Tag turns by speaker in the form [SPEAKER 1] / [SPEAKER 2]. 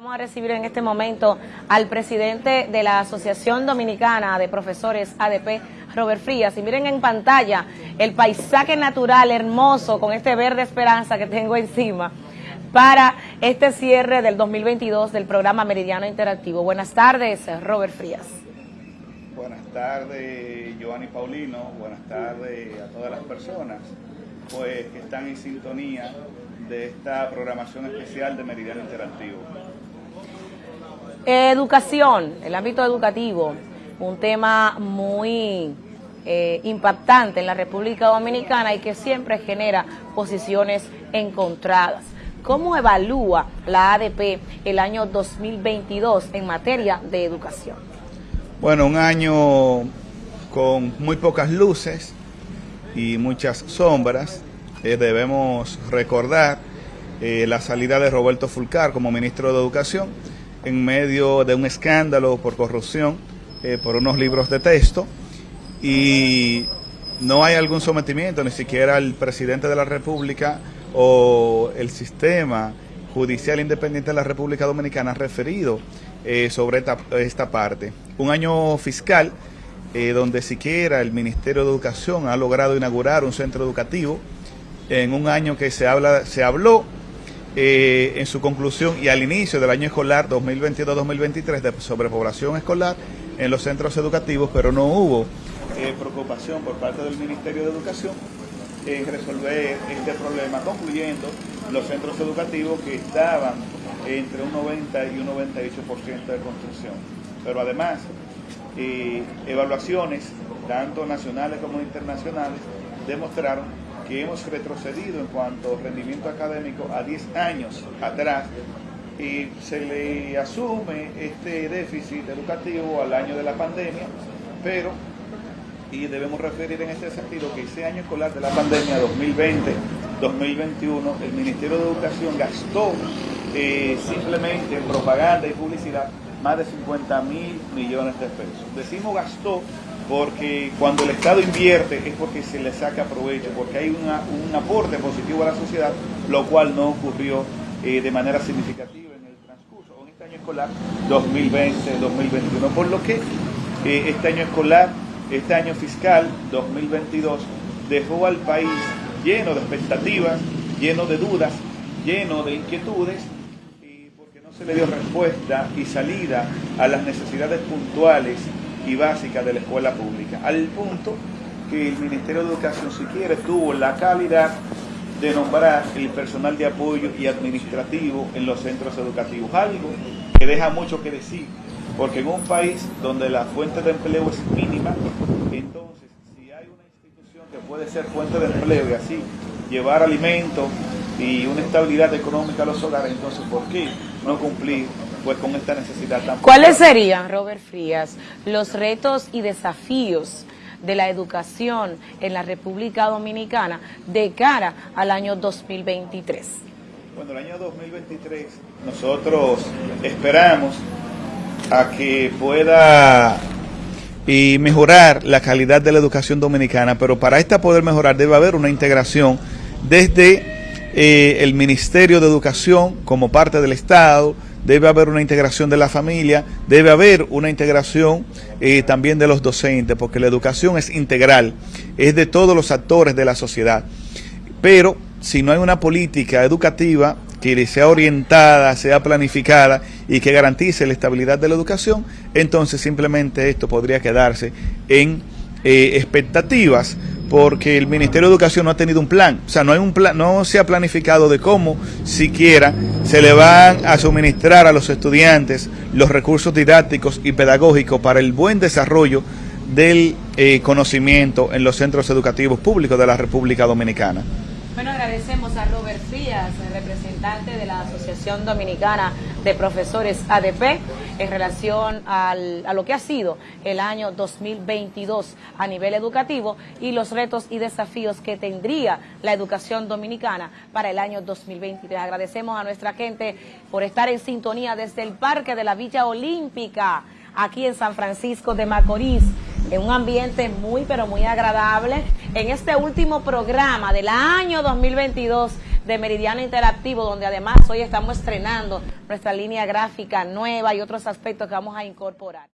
[SPEAKER 1] Vamos a recibir en este momento al presidente de la Asociación Dominicana de Profesores ADP, Robert Frías. Y miren en pantalla el paisaje natural hermoso con este verde esperanza que tengo encima para este cierre del 2022 del programa Meridiano Interactivo. Buenas tardes, Robert Frías.
[SPEAKER 2] Buenas tardes, Giovanni Paulino. Buenas tardes a todas las personas pues, que están en sintonía de esta programación especial de Meridiano Interactivo.
[SPEAKER 1] Educación, el ámbito educativo, un tema muy eh, impactante en la República Dominicana y que siempre genera posiciones encontradas. ¿Cómo evalúa la ADP el año 2022 en materia de educación?
[SPEAKER 2] Bueno, un año con muy pocas luces y muchas sombras. Eh, debemos recordar eh, la salida de Roberto Fulcar como ministro de Educación en medio de un escándalo por corrupción eh, por unos libros de texto y no hay algún sometimiento, ni siquiera el presidente de la República o el sistema judicial independiente de la República Dominicana ha referido sobre esta, esta, parte. Un año fiscal donde siquiera el Ministerio de Educación ha logrado inaugurar un centro educativo en un año que se, habla, se habló eh, en su conclusión y al inicio del año escolar 2022-2023 de sobrepoblación escolar en los centros educativos, pero no hubo eh, preocupación por parte del Ministerio de Educación en resolver este problema, concluyendo los centros educativos que estaban entre un 90 y un 98% de construcción. Pero además, eh, evaluaciones, tanto nacionales como internacionales, demostraron que hemos retrocedido en cuanto a rendimiento académico a 10 años atrás y se le asume este déficit educativo al año de la pandemia, pero, y debemos referir en este sentido que ese año escolar de la pandemia 2020-2021, el Ministerio de Educación gastó eh, simplemente en propaganda y publicidad más de 50 mil millones de pesos. Decimos gastó porque cuando el Estado invierte es porque se le saca provecho, porque hay un aporte positivo a la sociedad, lo cual no ocurrió eh, de manera significativa en el transcurso, en este año escolar 2020-2021. Por lo que eh, este año escolar, este año fiscal 2022, dejó al país lleno de expectativas, lleno de dudas, lleno de inquietudes, porque no se le dio respuesta y salida a las necesidades puntuales y básica de la escuela pública, al punto que el Ministerio de Educación, si quiere, tuvo la calidad de nombrar el personal de apoyo y administrativo en los centros educativos, algo que deja mucho que decir, porque en un país donde la fuente de empleo es mínima, entonces si hay una institución que puede ser fuente de empleo y así llevar alimento y una estabilidad económica a los hogares, entonces ¿por qué no cumplir pues con esta necesidad tan
[SPEAKER 1] ¿Cuáles serían, Robert Frías, los retos y desafíos de la educación en la República Dominicana de cara al año 2023?
[SPEAKER 2] Bueno, el año 2023 nosotros esperamos a que pueda y mejorar la calidad de la educación dominicana, pero para esta poder mejorar debe haber una integración desde eh, el Ministerio de Educación como parte del Estado, debe haber una integración de la familia, debe haber una integración eh, también de los docentes, porque la educación es integral, es de todos los actores de la sociedad. Pero si no hay una política educativa que sea orientada, sea planificada y que garantice la estabilidad de la educación, entonces simplemente esto podría quedarse en eh, expectativas porque el Ministerio de Educación no ha tenido un plan, o sea, no hay un plan, no se ha planificado de cómo siquiera se le van a suministrar a los estudiantes los recursos didácticos y pedagógicos para el buen desarrollo del eh, conocimiento en los centros educativos públicos de la República Dominicana.
[SPEAKER 1] Agradecemos a Robert Frías, representante de la Asociación Dominicana de Profesores ADP, en relación a lo que ha sido el año 2022 a nivel educativo y los retos y desafíos que tendría la educación dominicana para el año 2023. Agradecemos a nuestra gente por estar en sintonía desde el Parque de la Villa Olímpica, aquí en San Francisco de Macorís en un ambiente muy pero muy agradable en este último programa del año 2022 de Meridiano Interactivo, donde además hoy estamos estrenando nuestra línea gráfica nueva y otros aspectos que vamos a incorporar.